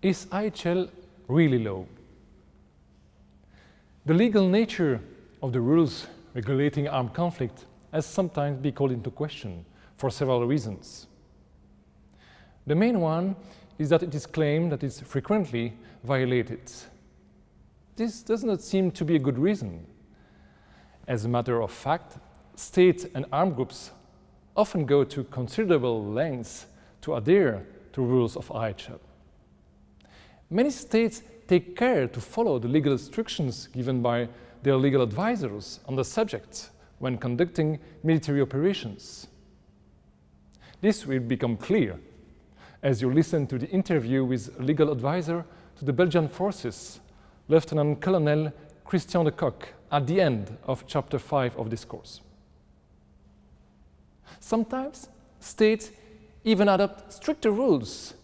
Is IHL really low? The legal nature of the rules regulating armed conflict has sometimes been called into question for several reasons. The main one is that it is claimed that it's frequently violated. This does not seem to be a good reason. As a matter of fact, states and armed groups often go to considerable lengths to adhere to rules of IHL. Many states take care to follow the legal instructions given by their legal advisors on the subject when conducting military operations. This will become clear as you listen to the interview with legal advisor to the Belgian forces, Lieutenant Colonel Christian de Kock, at the end of chapter 5 of this course. Sometimes states even adopt stricter rules.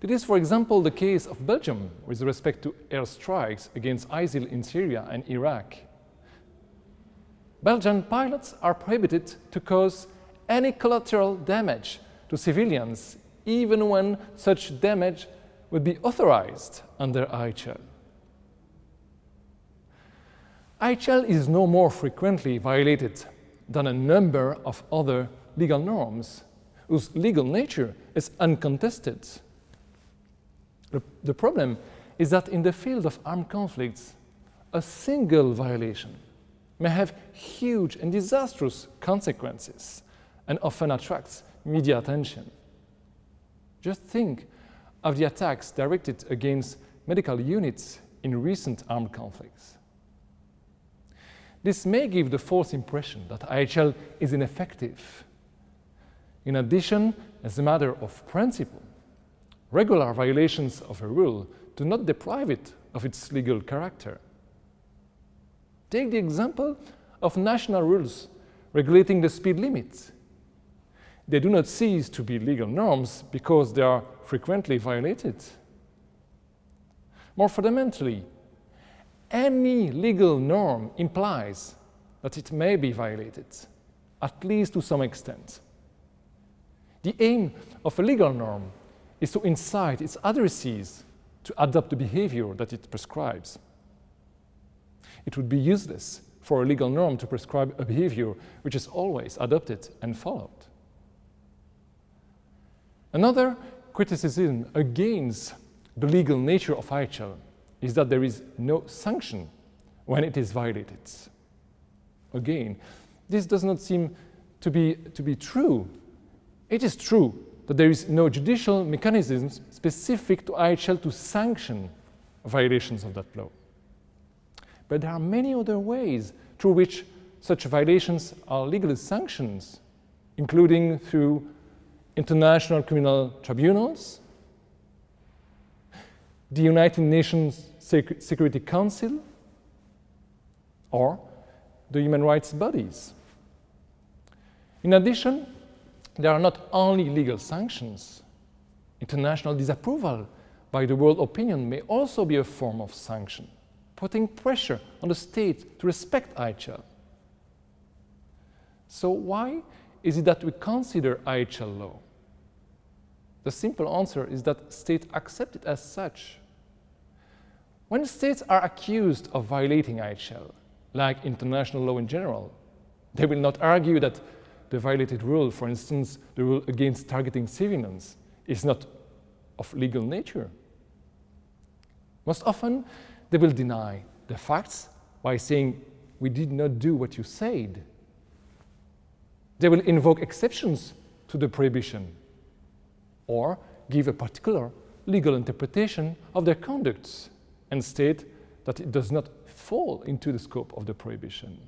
It is, for example, the case of Belgium with respect to airstrikes against ISIL in Syria and Iraq. Belgian pilots are prohibited to cause any collateral damage to civilians, even when such damage would be authorized under IHL. IHL is no more frequently violated than a number of other legal norms whose legal nature is uncontested. The, the problem is that in the field of armed conflicts, a single violation may have huge and disastrous consequences and often attracts media attention. Just think of the attacks directed against medical units in recent armed conflicts. This may give the false impression that IHL is ineffective. In addition, as a matter of principle, regular violations of a rule do not deprive it of its legal character. Take the example of national rules regulating the speed limit. They do not cease to be legal norms because they are frequently violated. More fundamentally, any legal norm implies that it may be violated, at least to some extent. The aim of a legal norm is to incite its addressees to adopt the behavior that it prescribes. It would be useless for a legal norm to prescribe a behavior which is always adopted and followed. Another criticism against the legal nature of IHL is that there is no sanction when it is violated. Again, this does not seem to be, to be true. It is true that there is no judicial mechanism specific to IHL to sanction violations of that law. But there are many other ways through which such violations are legally sanctioned, including through international criminal tribunals, the United Nations Security Council, or the human rights bodies. In addition, there are not only legal sanctions. International disapproval by the world opinion may also be a form of sanction, putting pressure on the state to respect IHL. So why is it that we consider IHL law? The simple answer is that states accept it as such. When states are accused of violating IHL, like international law in general, they will not argue that the violated rule, for instance, the rule against targeting civilians, is not of legal nature. Most often, they will deny the facts by saying, we did not do what you said. They will invoke exceptions to the prohibition or give a particular legal interpretation of their conducts and state that it does not fall into the scope of the prohibition.